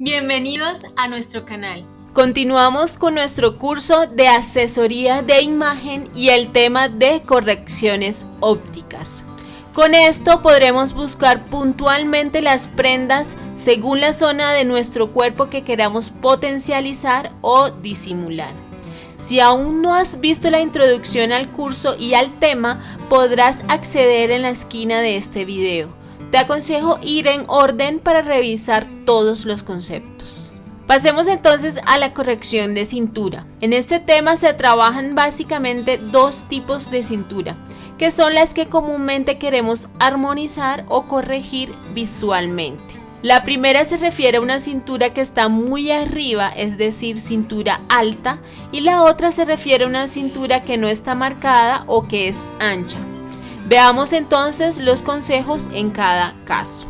Bienvenidos a nuestro canal. Continuamos con nuestro curso de asesoría de imagen y el tema de correcciones ópticas. Con esto podremos buscar puntualmente las prendas según la zona de nuestro cuerpo que queramos potencializar o disimular. Si aún no has visto la introducción al curso y al tema, podrás acceder en la esquina de este video. Te aconsejo ir en orden para revisar todos los conceptos. Pasemos entonces a la corrección de cintura. En este tema se trabajan básicamente dos tipos de cintura, que son las que comúnmente queremos armonizar o corregir visualmente. La primera se refiere a una cintura que está muy arriba, es decir, cintura alta, y la otra se refiere a una cintura que no está marcada o que es ancha. Veamos entonces los consejos en cada caso.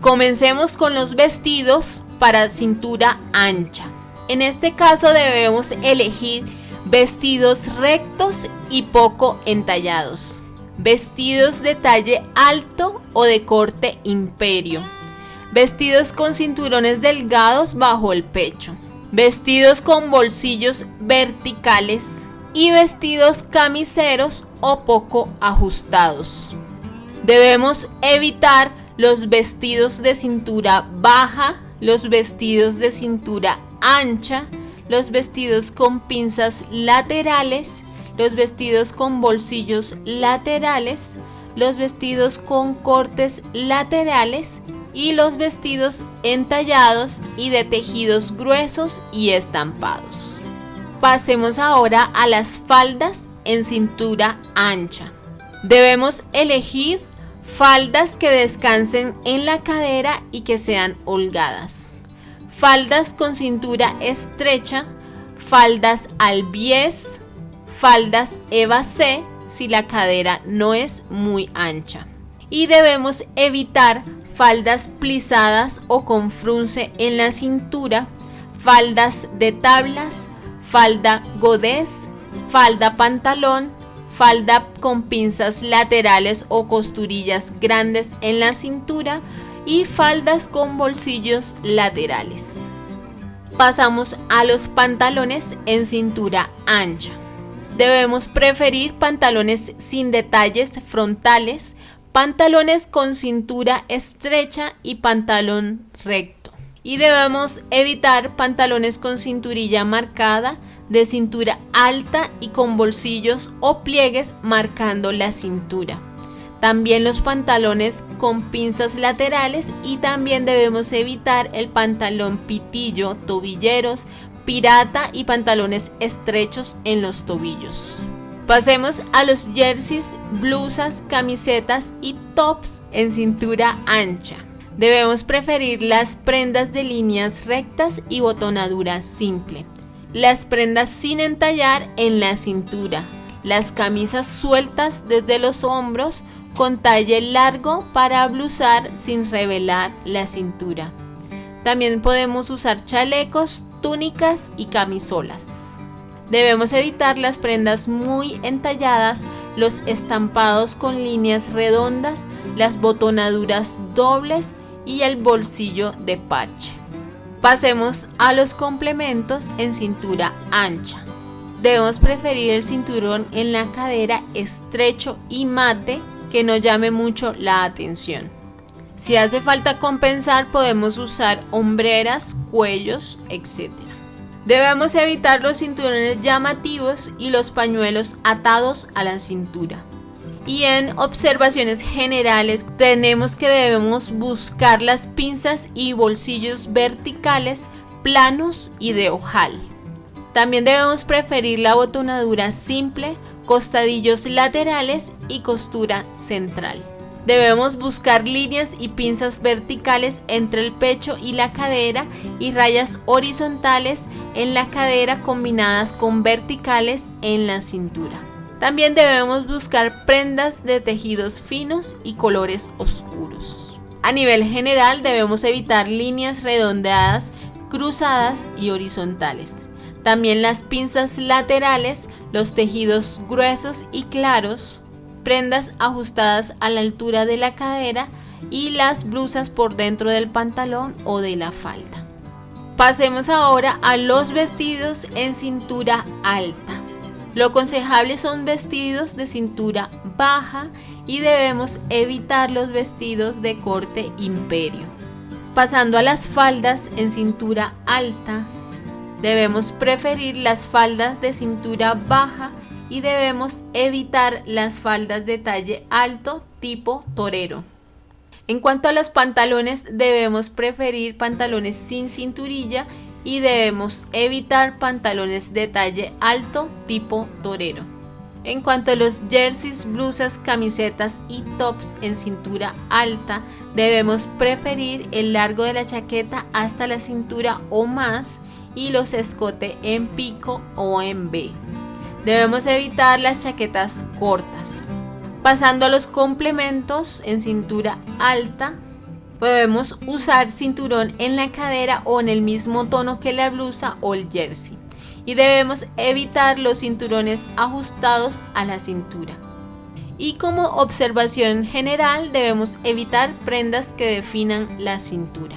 Comencemos con los vestidos para cintura ancha. En este caso debemos elegir vestidos rectos y poco entallados. Vestidos de talle alto o de corte imperio Vestidos con cinturones delgados bajo el pecho. Vestidos con bolsillos verticales. Y vestidos camiseros o poco ajustados. Debemos evitar los vestidos de cintura baja, los vestidos de cintura ancha, los vestidos con pinzas laterales, los vestidos con bolsillos laterales, los vestidos con cortes laterales y los vestidos entallados y de tejidos gruesos y estampados. Pasemos ahora a las faldas en cintura ancha. Debemos elegir faldas que descansen en la cadera y que sean holgadas. Faldas con cintura estrecha, faldas al bies, faldas Eva C si la cadera no es muy ancha. Y debemos evitar faldas plisadas o con frunce en la cintura, faldas de tablas, falda godés, falda pantalón, falda con pinzas laterales o costurillas grandes en la cintura y faldas con bolsillos laterales. Pasamos a los pantalones en cintura ancha. Debemos preferir pantalones sin detalles frontales pantalones con cintura estrecha y pantalón recto. Y debemos evitar pantalones con cinturilla marcada, de cintura alta y con bolsillos o pliegues marcando la cintura. También los pantalones con pinzas laterales y también debemos evitar el pantalón pitillo, tobilleros, pirata y pantalones estrechos en los tobillos. Pasemos a los jerseys, blusas, camisetas y tops en cintura ancha. Debemos preferir las prendas de líneas rectas y botonadura simple. Las prendas sin entallar en la cintura. Las camisas sueltas desde los hombros con talle largo para blusar sin revelar la cintura. También podemos usar chalecos, túnicas y camisolas. Debemos evitar las prendas muy entalladas, los estampados con líneas redondas, las botonaduras dobles y el bolsillo de parche. Pasemos a los complementos en cintura ancha. Debemos preferir el cinturón en la cadera estrecho y mate que no llame mucho la atención. Si hace falta compensar podemos usar hombreras, cuellos, etc. Debemos evitar los cinturones llamativos y los pañuelos atados a la cintura. Y en observaciones generales tenemos que debemos buscar las pinzas y bolsillos verticales, planos y de ojal. También debemos preferir la botonadura simple, costadillos laterales y costura central. Debemos buscar líneas y pinzas verticales entre el pecho y la cadera y rayas horizontales en la cadera combinadas con verticales en la cintura. También debemos buscar prendas de tejidos finos y colores oscuros. A nivel general debemos evitar líneas redondeadas, cruzadas y horizontales. También las pinzas laterales, los tejidos gruesos y claros, prendas ajustadas a la altura de la cadera y las blusas por dentro del pantalón o de la falda. Pasemos ahora a los vestidos en cintura alta. Lo aconsejable son vestidos de cintura baja y debemos evitar los vestidos de corte imperio. Pasando a las faldas en cintura alta, debemos preferir las faldas de cintura baja y debemos evitar las faldas de talle alto tipo torero. En cuanto a los pantalones, debemos preferir pantalones sin cinturilla y debemos evitar pantalones de talle alto tipo torero. En cuanto a los jerseys, blusas, camisetas y tops en cintura alta, debemos preferir el largo de la chaqueta hasta la cintura o más y los escote en pico o en B. Debemos evitar las chaquetas cortas. Pasando a los complementos en cintura alta, podemos usar cinturón en la cadera o en el mismo tono que la blusa o el jersey. Y debemos evitar los cinturones ajustados a la cintura. Y como observación general debemos evitar prendas que definan la cintura.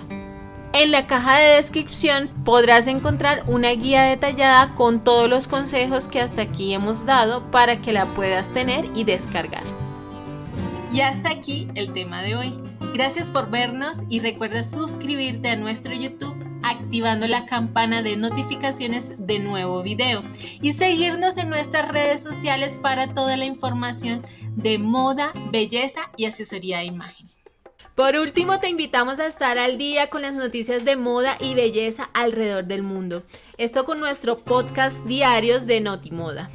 En la caja de descripción podrás encontrar una guía detallada con todos los consejos que hasta aquí hemos dado para que la puedas tener y descargar. Y hasta aquí el tema de hoy. Gracias por vernos y recuerda suscribirte a nuestro YouTube activando la campana de notificaciones de nuevo video y seguirnos en nuestras redes sociales para toda la información de moda, belleza y asesoría de imagen. Por último, te invitamos a estar al día con las noticias de moda y belleza alrededor del mundo. Esto con nuestro podcast diarios de Notimoda.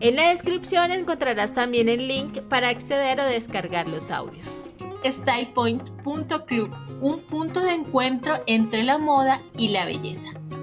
En la descripción encontrarás también el link para acceder o descargar los audios. StylePoint.club, un punto de encuentro entre la moda y la belleza.